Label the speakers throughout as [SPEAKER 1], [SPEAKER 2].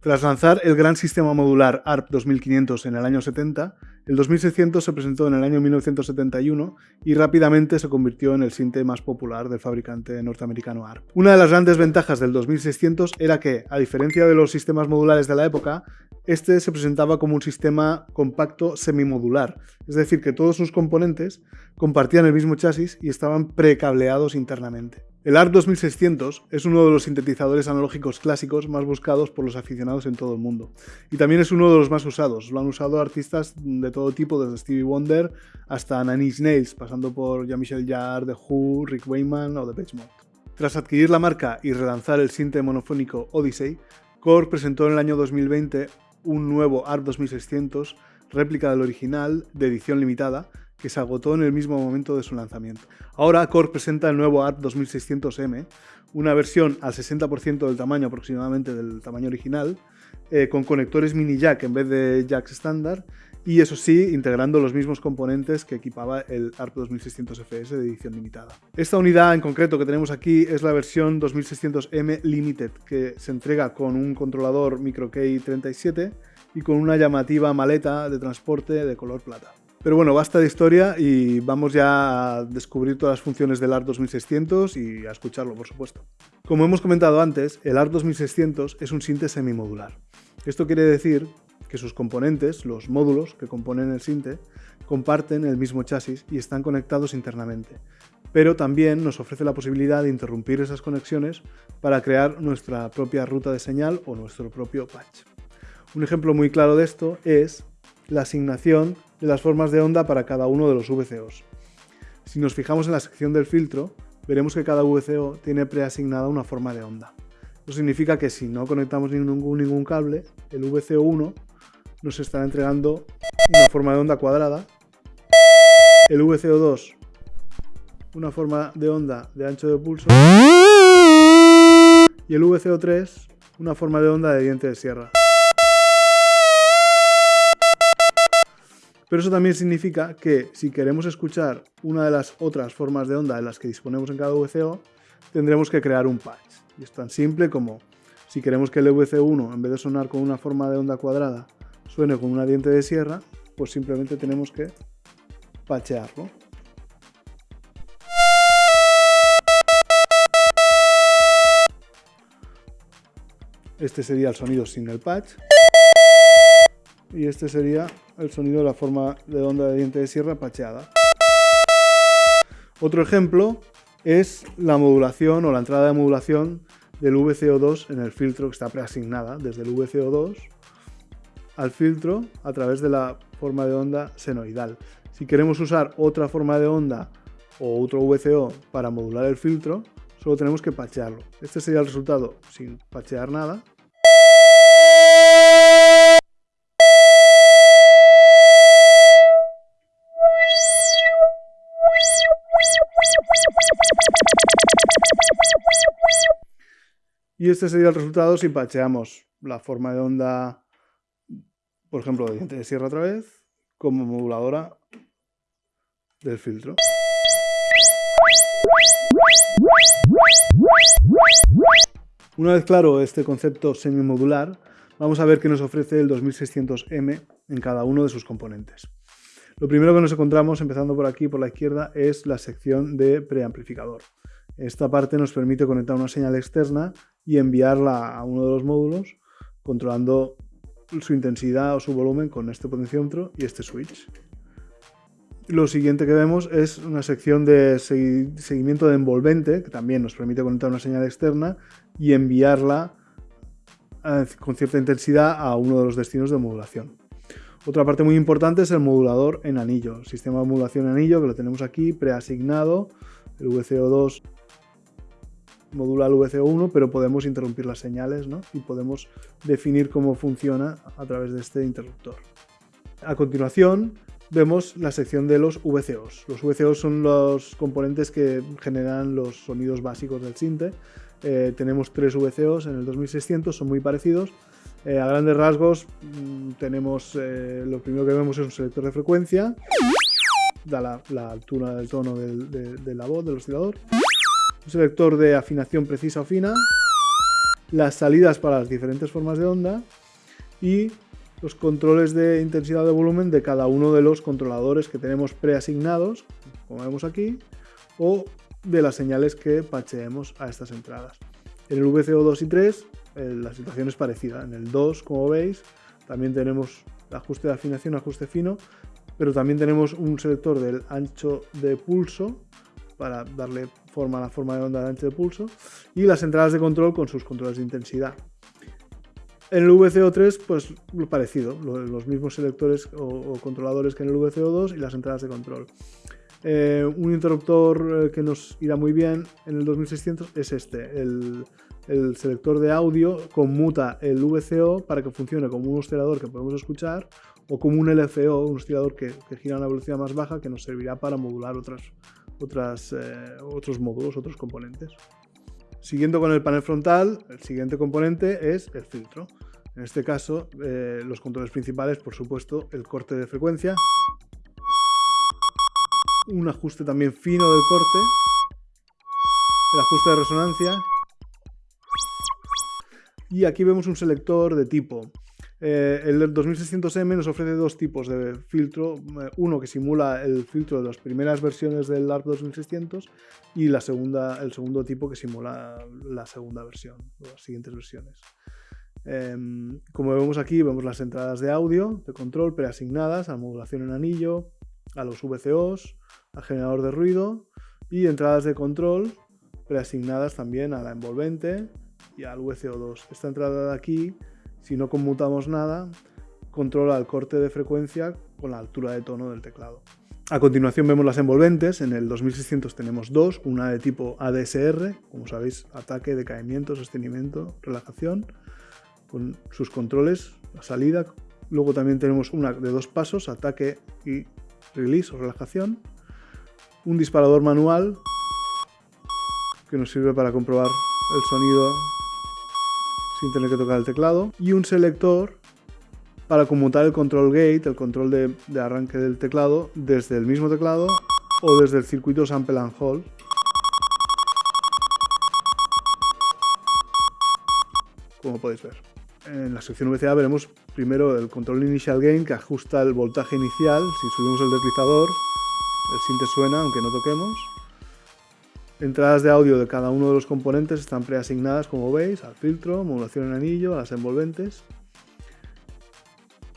[SPEAKER 1] Tras lanzar el gran sistema modular ARP 2500 en el año 70, el 2600 se presentó en el año 1971 y rápidamente se convirtió en el sinte más popular del fabricante norteamericano ARP. Una de las grandes ventajas del 2600 era que, a diferencia de los sistemas modulares de la época, este se presentaba como un sistema compacto semimodular, es decir, que todos sus componentes compartían el mismo chasis y estaban precableados internamente. El ARP 2600 es uno de los sintetizadores analógicos clásicos más buscados por los aficionados en todo el mundo. Y también es uno de los más usados. Lo han usado artistas de todo tipo, desde Stevie Wonder hasta Nine Nails, pasando por Jean-Michel Jarre, The Who, Rick Wayman o The Beach Mode. Tras adquirir la marca y relanzar el sinte monofónico Odyssey, Core presentó en el año 2020 un nuevo ARP 2600, réplica del original, de edición limitada, que se agotó en el mismo momento de su lanzamiento. Ahora Core presenta el nuevo ARP 2600M, una versión al 60% del tamaño aproximadamente del tamaño original, eh, con conectores mini jack en vez de jacks estándar y eso sí, integrando los mismos componentes que equipaba el ARP 2600FS de edición limitada. Esta unidad en concreto que tenemos aquí es la versión 2600M Limited, que se entrega con un controlador MicroKey 37 y con una llamativa maleta de transporte de color plata. Pero bueno, basta de historia y vamos ya a descubrir todas las funciones del ART 2600 y a escucharlo, por supuesto. Como hemos comentado antes, el ART 2600 es un sinte semimodular. Esto quiere decir que sus componentes, los módulos que componen el sinte, comparten el mismo chasis y están conectados internamente. Pero también nos ofrece la posibilidad de interrumpir esas conexiones para crear nuestra propia ruta de señal o nuestro propio patch. Un ejemplo muy claro de esto es la asignación de las formas de onda para cada uno de los VCOs. Si nos fijamos en la sección del filtro, veremos que cada VCO tiene preasignada una forma de onda. Eso significa que si no conectamos ningún, cable, el VCO1 nos estará entregando una forma de onda cuadrada, el VCO2 una forma de onda de ancho de pulso y el VCO3 una forma de onda de diente de sierra. Pero eso también significa que si queremos escuchar una de las otras formas de onda de las que disponemos en cada VCO, tendremos que crear un patch. Y es tan simple como si queremos que el VCO1, en vez de sonar con una forma de onda cuadrada, suene con una diente de sierra, pues simplemente tenemos que patchearlo. Este sería el sonido sin el patch. Y este sería el sonido de la forma de onda de diente de sierra pacheada. Otro ejemplo es la modulación o la entrada de modulación del VCO2 en el filtro que está preasignada desde el VCO2 al filtro a través de la forma de onda senoidal. Si queremos usar otra forma de onda o otro VCO para modular el filtro, solo tenemos que pachearlo. Este sería el resultado sin pachear nada. Y este sería el resultado si pacheamos la forma de onda, por ejemplo, de diente de sierra otra vez, como moduladora del filtro. Una vez claro este concepto semimodular, vamos a ver qué nos ofrece el 2600M en cada uno de sus componentes. Lo primero que nos encontramos, empezando por aquí, por la izquierda, es la sección de preamplificador. Esta parte nos permite conectar una señal externa y enviarla a uno de los módulos controlando su intensidad o su volumen con este potenciómetro y este switch. Lo siguiente que vemos es una sección de seguimiento de envolvente, que también nos permite conectar una señal externa y enviarla eh, con cierta intensidad a uno de los destinos de modulación. Otra parte muy importante es el modulador en anillo, sistema de modulación en anillo que lo tenemos aquí preasignado, el VCO2 modula el VCO1, pero podemos interrumpir las señales y podemos definir cómo funciona a través de este interruptor. A continuación vemos la sección de los VCOs. Los VCOs son los componentes que generan los sonidos básicos del sinte. Eh, tenemos tres VCOs en el 2600, son muy parecidos. Eh, a grandes rasgos mm, tenemos, eh, lo primero que vemos es un selector de frecuencia, da la, altura del tono de la voz del oscilador un selector de afinación precisa o fina, las salidas para las diferentes formas de onda y los controles de intensidad de volumen de cada uno de los controladores que tenemos preasignados, como vemos aquí, o de las señales que pacheemos a estas entradas. En el VCO2 y 3 eh, la situación es parecida. En el 2, como veis, también tenemos ajuste de afinación, ajuste fino, pero también tenemos un selector del ancho de pulso para darle forma a la forma de onda de ancho de pulso y las entradas de control con sus controles de intensidad. En el VCO3, pues lo parecido, los mismos selectores o, controladores que en el VCO2 y las entradas de control. Eh, un interruptor eh, que nos irá muy bien en el 2600 es este, el, selector de audio conmuta el VCO para que funcione como un oscilador que podemos escuchar o como un LFO, un oscilador que, gira a una velocidad más baja que nos servirá para modular otras, otras, eh, otros módulos, otros componentes. Siguiendo con el panel frontal, el siguiente componente es el filtro. En este caso, eh, los controles principales, por supuesto, el corte de frecuencia, un ajuste también fino del corte, el ajuste de resonancia, y aquí vemos un selector de tipo eh, el 2600M nos ofrece dos tipos de filtro, eh, uno que simula el filtro de las primeras versiones del ARP 2600 y la segunda, el segundo tipo que simula la segunda versión, las siguientes versiones. Em, como vemos aquí, vemos las entradas de audio de control preasignadas a modulación en anillo, a los VCOs, al generador de ruido y entradas de control preasignadas también a la envolvente y al VCO2. Esta entrada de aquí si no conmutamos nada, controla el corte de frecuencia con la altura de tono del teclado. A continuación vemos las envolventes, en el 2600 tenemos dos, una de tipo ADSR, como sabéis, ataque, decaimiento, sostenimiento, relajación, con sus controles, la salida. Luego también tenemos una de dos pasos, ataque y release o relajación. Un disparador manual que nos sirve para comprobar el sonido sin tener que tocar el teclado. Y un selector para conmutar el control gate, el control de, arranque del teclado, desde el mismo teclado o desde el circuito sample and hold. Como podéis ver. En la sección VCA veremos primero el control initial gain que ajusta el voltaje inicial. Si subimos el deslizador, el sinte suena aunque no toquemos entradas de audio de cada uno de los componentes están preasignadas, como veis, al filtro, modulación en anillo, a las envolventes.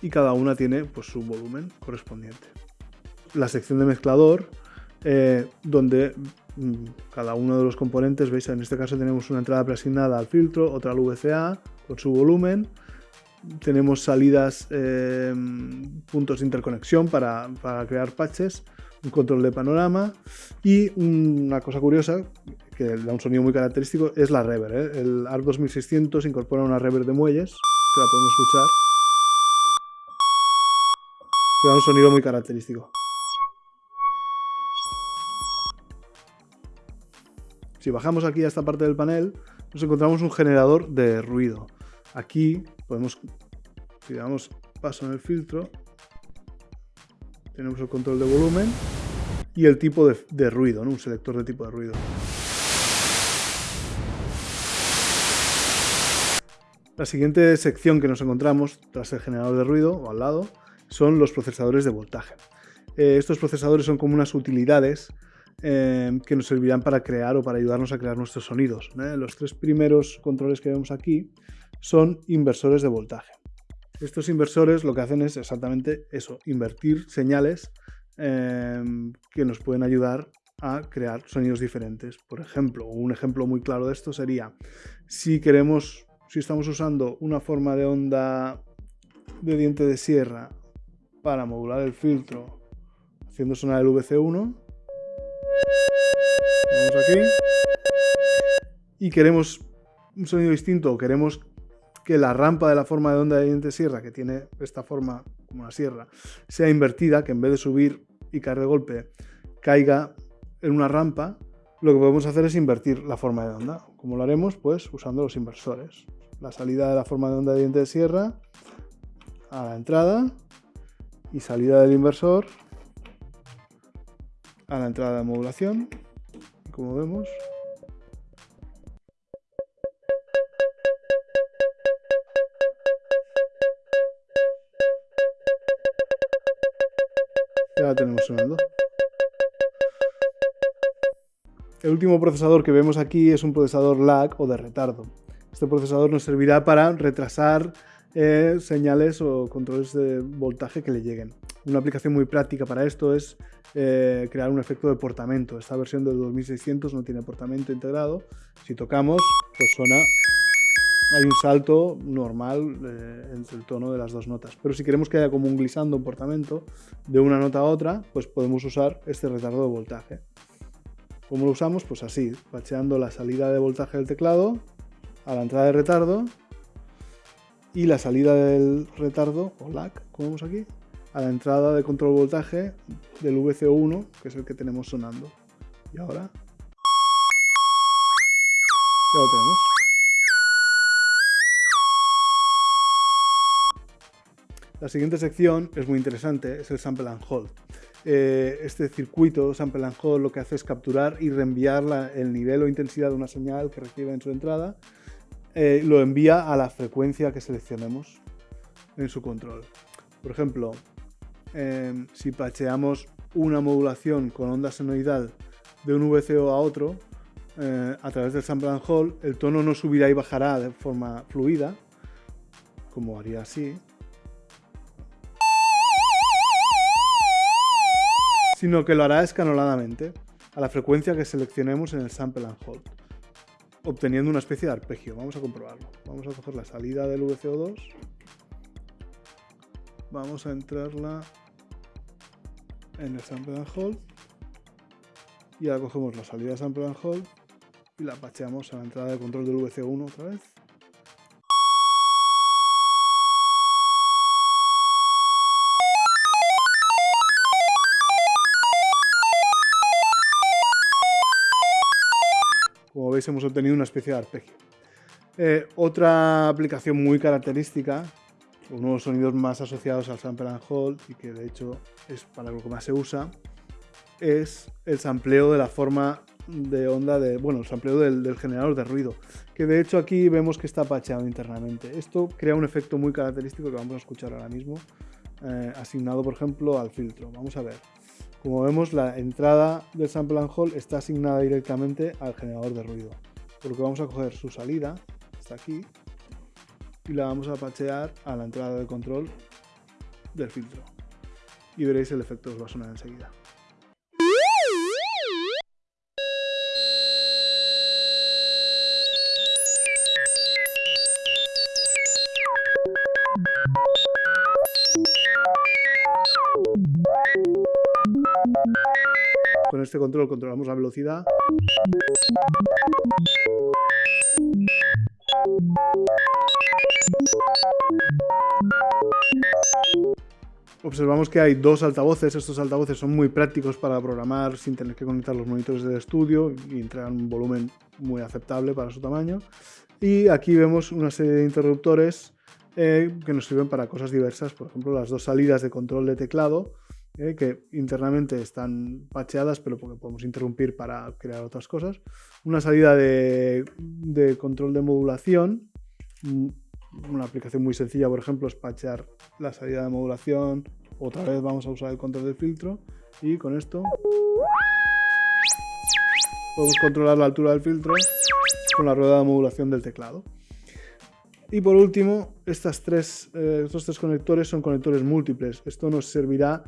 [SPEAKER 1] Y cada una tiene pues, su volumen correspondiente. La sección de mezclador, eh, donde mm, cada uno de los componentes, veis, en este caso tenemos una entrada preasignada al filtro, otra al VCA, con su volumen. Tenemos salidas, eh, puntos de interconexión para, para crear patches un control de panorama y una cosa curiosa que da un sonido muy característico es la reverb. ¿eh? El ARC 2600 incorpora una reverb de muelles que la podemos escuchar que da un sonido muy característico. Si bajamos aquí a esta parte del panel, nos encontramos un generador de ruido. Aquí podemos, si damos paso en el filtro, tenemos el control de volumen y el tipo de, ruido, un selector de tipo de ruido. La siguiente sección que nos encontramos tras el generador de ruido o al lado son los procesadores de voltaje. Eh, estos procesadores son como unas utilidades eh, que nos servirán para crear o para ayudarnos a crear nuestros sonidos. ¿eh? Los tres primeros controles que vemos aquí son inversores de voltaje. Estos inversores lo que hacen es exactamente eso, invertir señales em, que nos pueden ayudar a crear sonidos diferentes. Por ejemplo, un ejemplo muy claro de esto sería si queremos, si estamos usando una forma de onda de diente de sierra para modular el filtro haciendo sonar el VC1, vamos aquí, y queremos un sonido distinto, queremos que la rampa de la forma de onda de diente sierra, que tiene esta forma como una sierra, sea invertida, que en vez de subir y caer de golpe, caiga en una rampa, lo que podemos hacer es invertir la forma de onda. como lo haremos? Pues usando los inversores. La salida de la forma de onda de diente de sierra a la entrada y salida del inversor a la entrada de modulación. Como vemos, Ya la tenemos sonando. El último procesador que vemos aquí es un procesador lag o de retardo. Este procesador nos servirá para retrasar eh, señales o controles de voltaje que le lleguen. Una aplicación muy práctica para esto es eh, crear un efecto de portamento. Esta versión del 2600 no tiene portamento integrado. Si tocamos, pues suena hay un salto normal eh, entre el tono de las dos notas. Pero si queremos que haya como un glissando, un portamento de una nota a otra, pues podemos usar este retardo de voltaje. ¿Cómo lo usamos? Pues así, bacheando la salida de voltaje del teclado a la entrada de retardo y la salida del retardo, o lag, como vemos aquí, a la entrada de control voltaje del VCO1, que es el que tenemos sonando. Y ahora ya lo tenemos. La siguiente sección es muy interesante, es el sample and hold. Eh, este circuito Sample and Hold lo que hace es capturar y reenviar el nivel o intensidad de una señal que recibe en su entrada, eh, lo envía a la frecuencia que seleccionemos en su control. Por ejemplo, em, si pacheamos una modulación con onda senoidal de un VCO a otro, eh, a través del Sample and Hold, el tono no subirá y bajará de forma fluida, como haría así, sino que lo hará escaloladamente a la frecuencia que seleccionemos en el sample and hold, obteniendo una especie de arpegio. Vamos a comprobarlo. Vamos a coger la salida del VCO2, vamos a entrarla en el sample and hold y ahora cogemos la salida de sample and hold y la pacheamos a la entrada de control del VCO1 otra vez. Hemos obtenido una especie de arpegio. Eh, otra aplicación muy característica, uno de los sonidos más asociados al sample and hold y que de hecho es para lo que más se usa, es el sampleo de la forma de onda de, bueno, el sampleo del, generador de ruido, que de hecho aquí vemos que está pacheado internamente. Esto crea un efecto muy característico que vamos a escuchar ahora mismo, eh, asignado por ejemplo al filtro. Vamos a ver. Como vemos, la entrada del sample and hold está asignada directamente al generador de ruido. Por lo que vamos a coger su salida, está aquí, y la vamos a pachear a la entrada de control del filtro. Y veréis el efecto os va a sonar enseguida. Con este control controlamos la velocidad. Observamos que hay dos altavoces, estos altavoces son muy prácticos para programar sin tener que conectar los monitores del estudio y entregan un volumen muy aceptable para su tamaño. Y aquí vemos una serie de interruptores eh, que nos sirven para cosas diversas, por ejemplo las dos salidas de control de teclado ¿eh? que internamente están pacheadas, pero porque podemos interrumpir para crear otras cosas. Una salida de, control de modulación. Mm, una aplicación muy sencilla, por ejemplo, es pachear la salida de modulación. Otra vez vamos a usar el control del filtro. Y con esto podemos controlar la altura del filtro con la rueda de modulación del teclado. Y por último, estas tres, eh, estos tres conectores son conectores múltiples. Esto nos servirá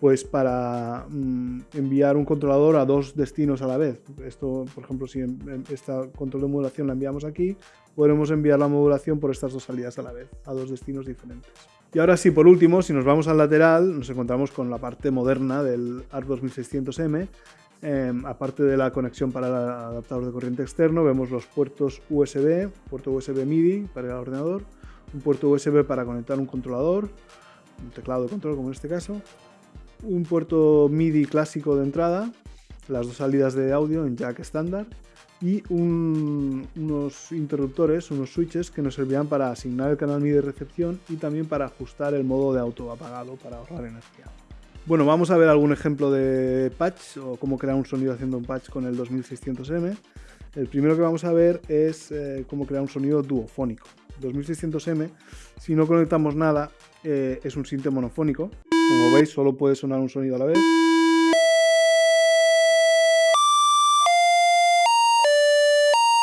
[SPEAKER 1] pues para mm, enviar un controlador a dos destinos a la vez. Esto, por ejemplo, si este control de modulación la enviamos aquí, podremos enviar la modulación por estas dos salidas a la vez, a dos destinos diferentes. Y ahora sí, por último, si nos vamos al lateral, nos encontramos con la parte moderna del ARC 2600M, Em, aparte de la conexión para el adaptador de corriente externo, vemos los puertos USB, puerto USB MIDI para el ordenador, un puerto USB para conectar un controlador, un teclado de control como en este caso, un puerto MIDI clásico de entrada, las dos salidas de audio en jack estándar y unos interruptores, unos switches que nos servirán para asignar el canal MIDI de recepción y también para ajustar el modo de auto apagado para ahorrar energía. Bueno, vamos a ver algún ejemplo de patch o cómo crear un sonido haciendo un patch con el 2600M. El primero que vamos a ver es eh, cómo crear un sonido duofónico. 2600M, si no conectamos nada, eh, es un sinte monofónico. Como veis, solo puede sonar un sonido a la vez.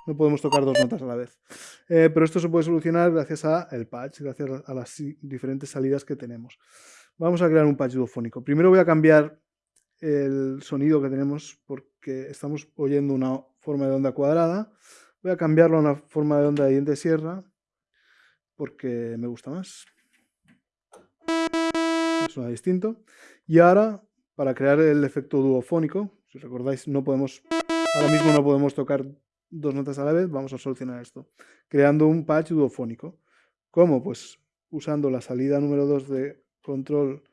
[SPEAKER 1] No podemos tocar dos notas a la vez. Eh, pero esto se puede solucionar gracias al patch, gracias a las diferentes salidas que tenemos. Vamos a crear un patch dudofónico. Primero voy a cambiar el sonido que tenemos porque estamos oyendo una forma de onda cuadrada. Voy a cambiarlo a una forma de onda de diente sierra porque me gusta más. Suena distinto. Y ahora, para crear el efecto duofónico, si recordáis, no podemos, ahora mismo no podemos tocar dos notas a la vez, vamos a solucionar esto, creando un patch duofónico. ¿Cómo? Pues usando la salida número 2 de control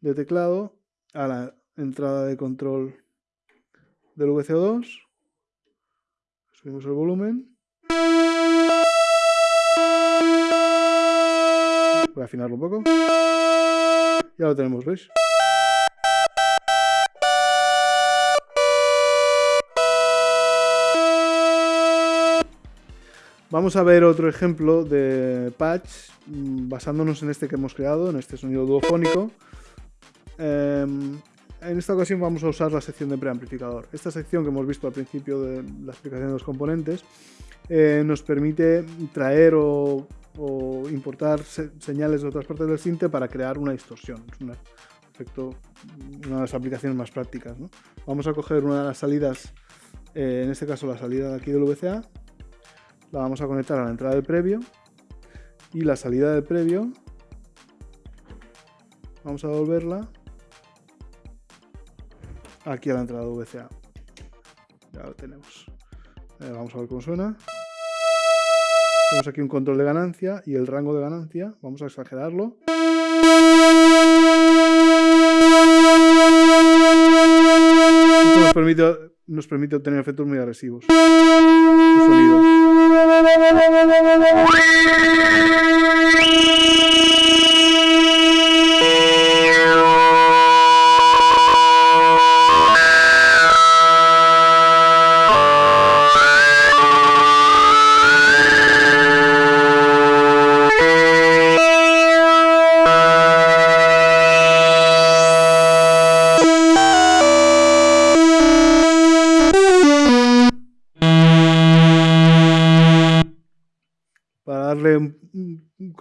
[SPEAKER 1] de teclado a la entrada de control del VCO2, subimos el volumen, voy a afinarlo un poco, ya lo tenemos, ¿veis? Vamos a ver otro ejemplo de patch mm, basándonos en este que hemos creado, en este sonido duofónico. Em, en esta ocasión vamos a usar la sección de preamplificador. Esta sección que hemos visto al principio de la explicación de los componentes eh, nos permite traer o, importar señales de otras partes del sinte para crear una distorsión. Es un efecto, una de las aplicaciones más prácticas. Vamos a coger una de las salidas, eh, en este caso la salida de aquí del VCA, la vamos a conectar a la entrada del previo y la salida del previo vamos a devolverla aquí a la entrada de VCA. Ya lo tenemos. Eh, vamos a ver cómo suena. Tenemos aquí un control de ganancia y el rango de ganancia. Vamos a exagerarlo. Esto nos permite, obtener efectos muy agresivos.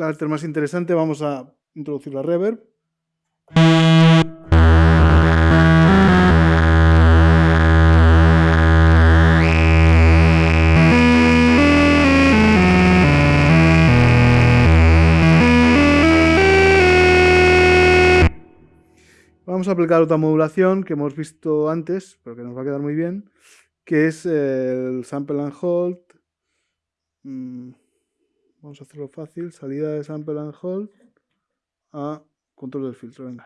[SPEAKER 1] Carácter más interesante, vamos a introducir la reverb. Vamos a aplicar otra modulación que hemos visto antes, pero que nos va a quedar muy bien, que es el sample and hold. Mm, Vamos a hacerlo fácil. Salida de sample and hold a control del filtro. Venga.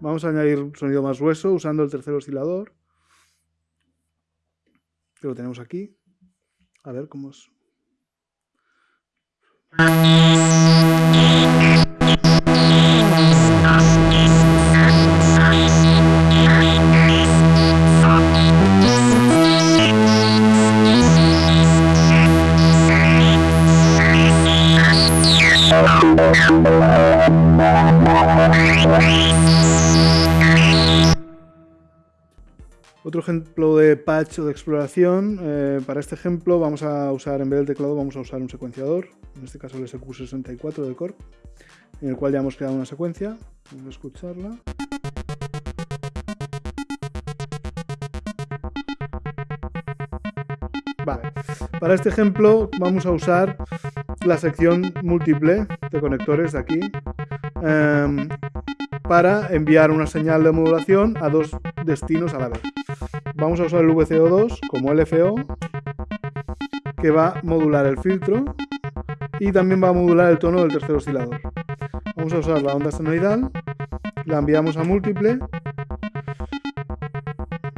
[SPEAKER 1] Vamos a añadir un sonido más grueso usando el tercer oscilador. Que lo tenemos aquí. A ver cómo es. Otro ejemplo de patch o de exploración, eh, para este ejemplo vamos a usar, en vez del teclado, vamos a usar un secuenciador, en este caso el SQ64 de Corp, en el cual ya hemos creado una secuencia, vamos a escucharla. Vale. Para este ejemplo vamos a usar la sección múltiple de conectores de aquí em, para enviar una señal de modulación a dos destinos a la vez. Vamos a usar el VCO2 como LFO que va a modular el filtro y también va a modular el tono del tercer oscilador. Vamos a usar la onda senoidal, la enviamos a múltiple,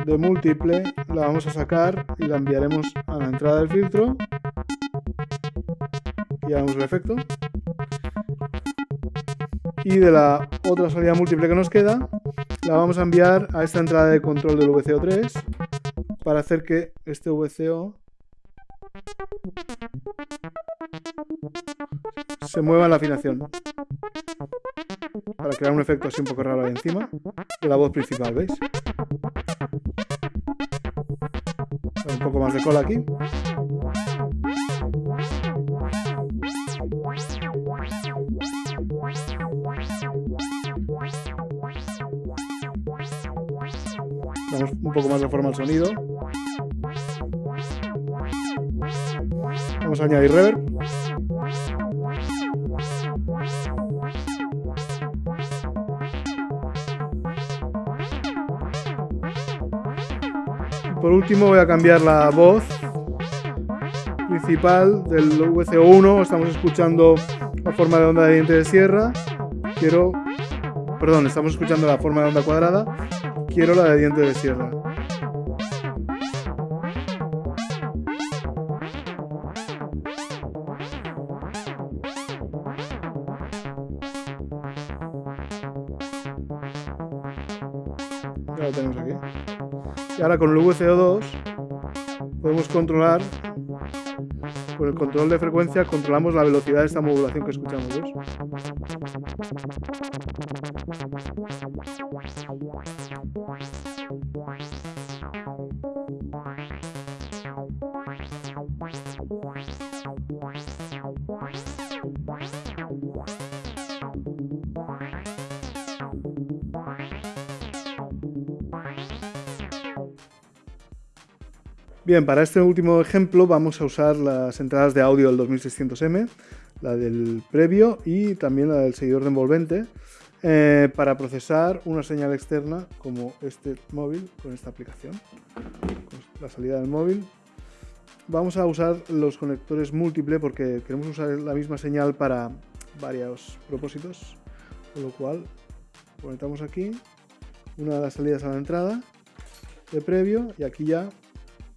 [SPEAKER 1] de múltiple la vamos a sacar y la enviaremos a la entrada del filtro y hagamos el efecto y de la otra salida múltiple que nos queda la vamos a enviar a esta entrada de control del VCO3 para hacer que este VCO se mueva en la afinación para crear un efecto así un poco raro ahí encima de la voz principal, ¿veis? Un poco más de cola aquí. Poco más de forma al sonido. Vamos a añadir reverb. Por último voy a cambiar la voz principal del VCO1. Estamos escuchando la forma de onda de diente de sierra. Quiero... Perdón, estamos escuchando la forma de onda cuadrada. Quiero la de diente de sierra. Con el VCO2 podemos controlar, con el control de frecuencia, controlamos la velocidad de esta modulación que escuchamos. ¿ves? Bien, para este último ejemplo vamos a usar las entradas de audio del 2600M, la del previo y también la del seguidor de envolvente, eh, para procesar una señal externa como este móvil con esta aplicación. Con la salida del móvil. Vamos a usar los conectores múltiple porque queremos usar la misma señal para varios propósitos, con lo cual conectamos aquí una de las salidas a la entrada de previo y aquí ya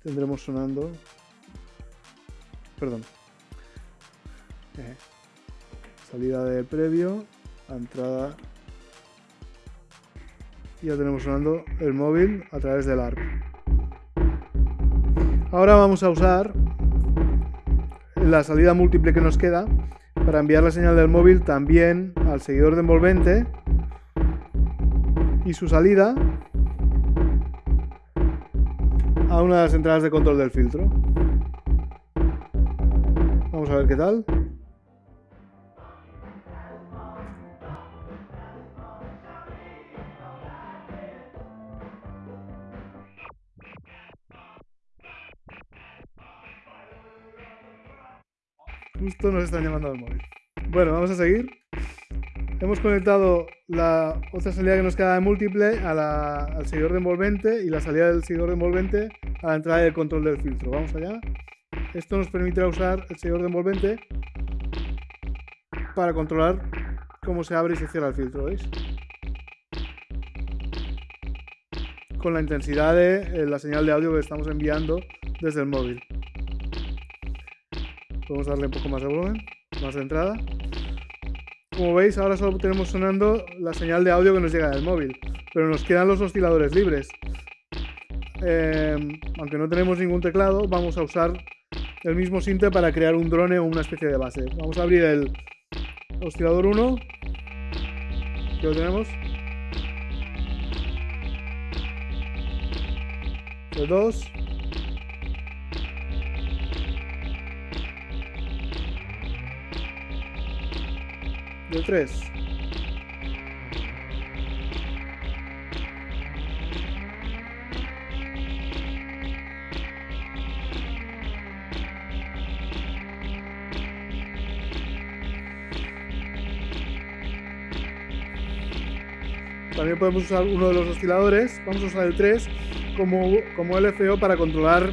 [SPEAKER 1] tendremos sonando. Perdón. Eh, salida de previo entrada. Y ya tenemos sonando el móvil a través del ARP ahora vamos a usar la salida múltiple que nos queda para enviar la señal del móvil también al seguidor de envolvente y su salida una de las entradas de control del filtro. Vamos a ver qué tal. Justo nos están llamando al móvil. Bueno, vamos a seguir. Hemos conectado la otra salida que nos queda de múltiple al seguidor de envolvente y la salida del seguidor de envolvente a la entrada del control del filtro. Vamos allá. Esto nos permitirá usar el seguidor de envolvente para controlar cómo se abre y se cierra el filtro, ¿veis? Con la intensidad de eh, la señal de audio que estamos enviando desde el móvil. Podemos darle un poco más de volumen, más de entrada. Como veis, ahora solo tenemos sonando la señal de audio que nos llega del móvil, pero nos quedan los osciladores libres. Em, aunque no tenemos ningún teclado, vamos a usar el mismo sinte para crear un drone o una especie de base. Vamos a abrir el oscilador 1, que lo tenemos. El 2. Del 3. También podemos usar uno de los osciladores, vamos a usar el 3 como, como LFO para controlar,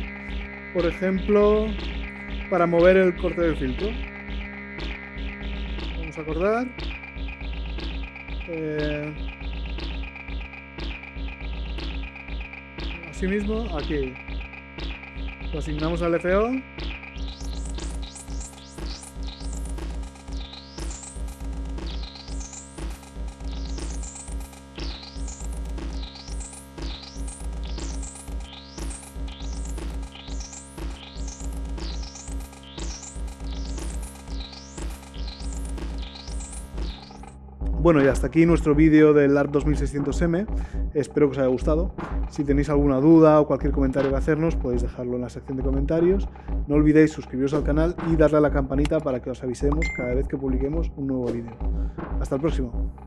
[SPEAKER 1] por ejemplo, para mover el corte del filtro. Vamos acordar. Eh, asimismo, aquí lo asignamos al FO Bueno, y hasta aquí nuestro vídeo del ARP 2600M. Espero que os haya gustado. Si tenéis alguna duda o cualquier comentario que hacernos, podéis dejarlo en la sección de comentarios. No olvidéis suscribiros al canal y darle a la campanita para que os avisemos cada vez que publiquemos un nuevo vídeo. Hasta el próximo.